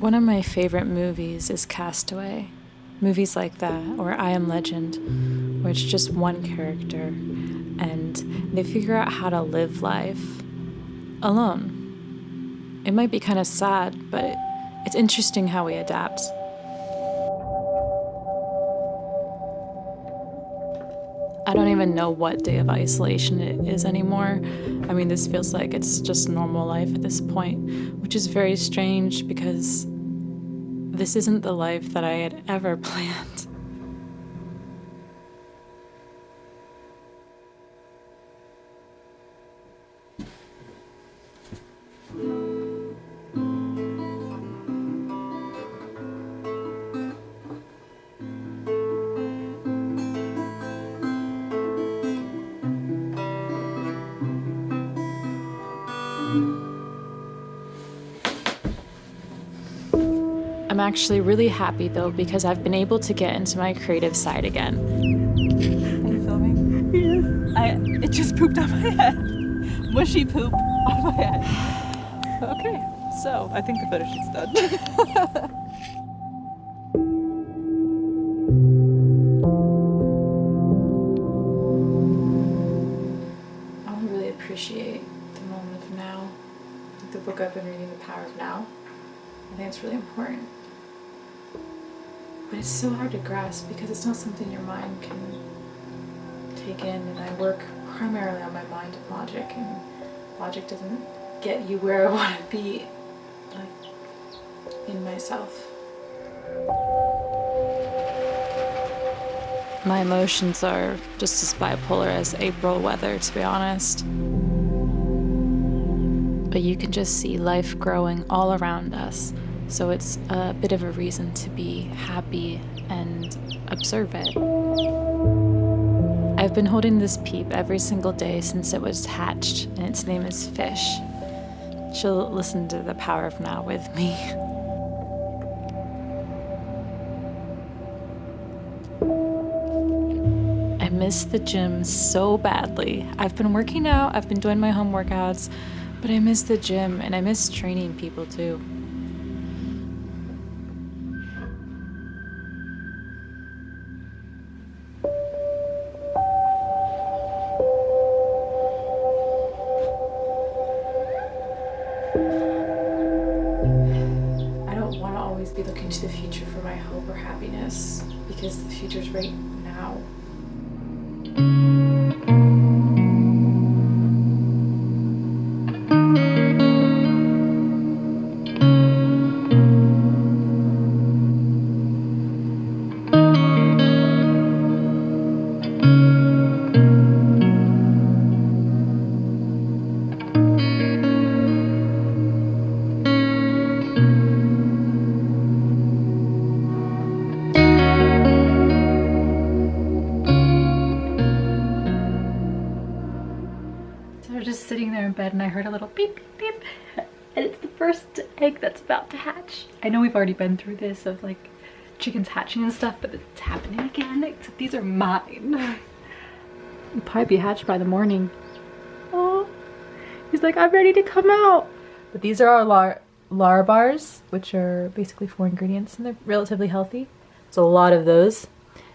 One of my favorite movies is Castaway. Movies like that, or I Am Legend, where it's just one character and they figure out how to live life alone. It might be kind of sad, but it's interesting how we adapt. I don't even know what day of isolation it is anymore. I mean, this feels like it's just normal life at this point, which is very strange because this isn't the life that I had ever planned. I'm actually really happy though because I've been able to get into my creative side again. Are you filming? Yes. I it just pooped on my head. Mushy poop on my head. Okay, so I think the photo shoot's done. I really appreciate the moment of now. The book I've been reading, The Power of Now. I think it's really important. But it's so hard to grasp because it's not something your mind can take in. And I work primarily on my mind and logic, and logic doesn't get you where I want to be, like in myself. My emotions are just as bipolar as April weather, to be honest. But you can just see life growing all around us, so it's a bit of a reason to be happy and observe it. I've been holding this peep every single day since it was hatched, and its name is Fish. She'll listen to the power of now with me. I miss the gym so badly. I've been working out, I've been doing my home workouts, but I miss the gym and I miss training people too. I don't want to always be looking to the future for my hope or happiness because the future's right now. Just sitting there in bed and I heard a little beep, beep, beep. And it's the first egg that's about to hatch. I know we've already been through this of like chickens hatching and stuff, but it's happening again, except these are mine. It'll probably be hatched by the morning. Oh, he's like, I'm ready to come out. But these are our lar lar bars, which are basically four ingredients and they're relatively healthy. So a lot of those.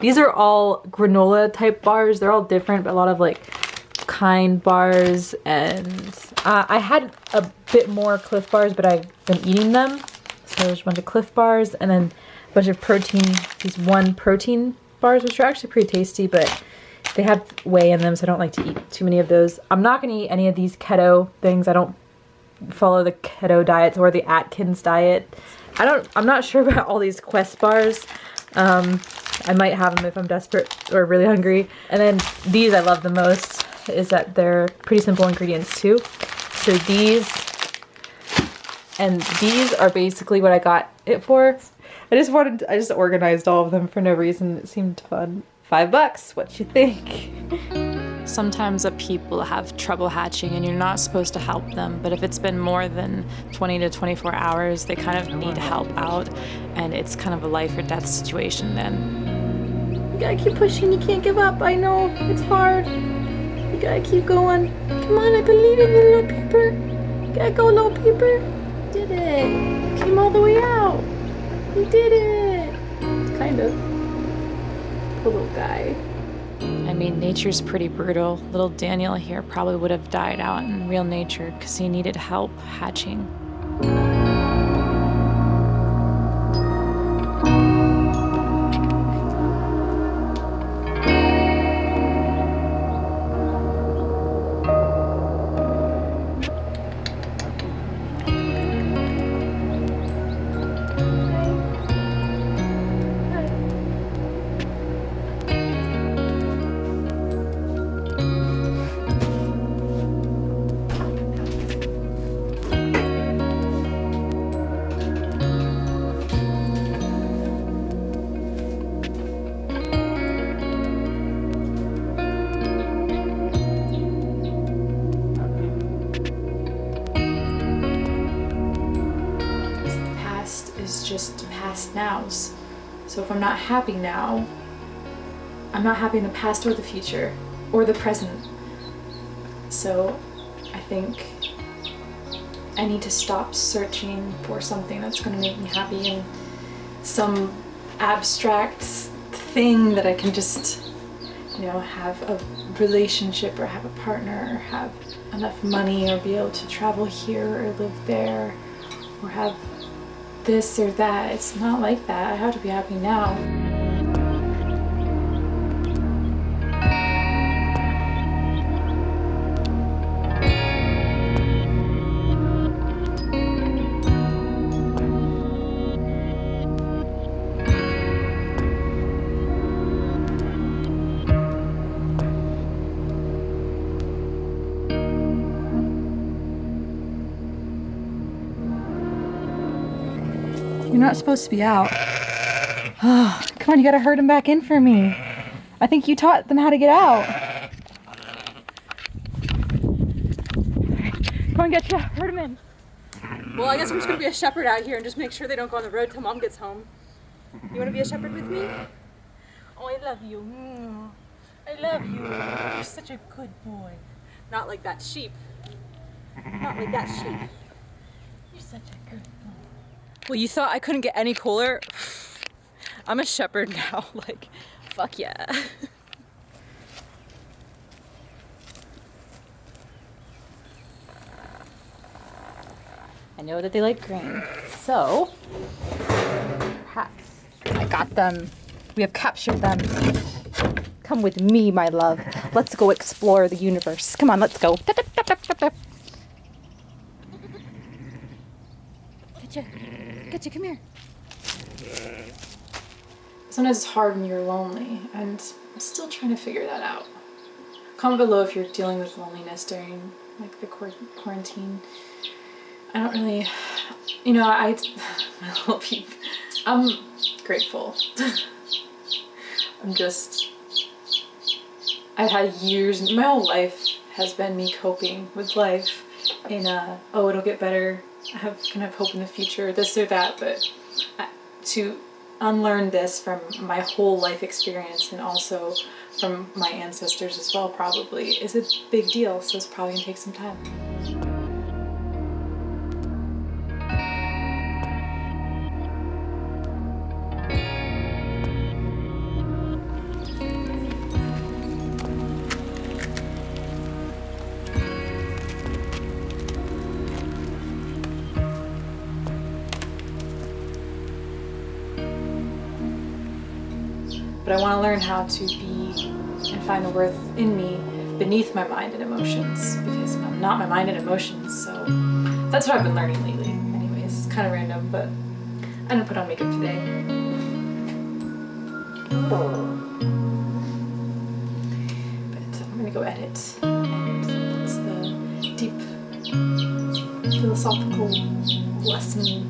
These are all granola type bars. They're all different, but a lot of like kind bars and uh, I had a bit more Clif bars but I've been eating them. So there's a bunch of Clif bars and then a bunch of protein these one protein bars which are actually pretty tasty but they have whey in them so I don't like to eat too many of those. I'm not gonna eat any of these keto things. I don't follow the keto diets or the Atkins diet. I don't I'm not sure about all these Quest bars. Um, I might have them if I'm desperate or really hungry. And then these I love the most is that they're pretty simple ingredients too. So these And these are basically what I got it for. I just wanted, I just organized all of them for no reason. It seemed fun. Five bucks, what you think? Sometimes a people have trouble hatching and you're not supposed to help them, but if it's been more than 20 to 24 hours, they kind of need help out and it's kind of a life or death situation then. You gotta keep pushing, you can't give up. I know, it's hard. You gotta keep going. Come on, I believe in you, little peeper. You gotta go, little peeper. Did it. Came all the way out. You did it. Kind of. Poor little guy. I mean, nature's pretty brutal. Little Daniel here probably would have died out in real nature because he needed help hatching. Past nows. So if I'm not happy now, I'm not happy in the past or the future or the present. So I think I need to stop searching for something that's going to make me happy and some abstract thing that I can just, you know, have a relationship or have a partner or have enough money or be able to travel here or live there or have this or that. It's not like that. I have to be happy now. You're not supposed to be out. Oh, come on, you gotta herd them back in for me. I think you taught them how to get out. Come on, get you. Herd them in. Well, I guess I'm just gonna be a shepherd out here and just make sure they don't go on the road till mom gets home. You wanna be a shepherd with me? Oh, I love you. Mm. I love you. You're such a good boy. Not like that sheep. Not like that sheep. You're such a good boy. Well, you thought I couldn't get any cooler? I'm a shepherd now. Like, fuck yeah. I know that they like green. So, perhaps I got them. We have captured them. Come with me, my love. Let's go explore the universe. Come on, let's go. Getcha. Getcha, come here. Sometimes it's hard when you're lonely, and I'm still trying to figure that out. Comment below if you're dealing with loneliness during like the quarantine. I don't really, you know, I, my little peep, I'm grateful. I'm just, I've had years, my whole life has been me coping with life in a, oh, it'll get better. I have kind of hope in the future, this or that, but to unlearn this from my whole life experience and also from my ancestors as well probably is a big deal so it's probably gonna take some time but I want to learn how to be and find the worth in me beneath my mind and emotions because I'm not my mind and emotions. So that's what I've been learning lately. Anyways, kind of random, but I didn't put on makeup today. But I'm gonna go edit, and it's the deep philosophical Bless me.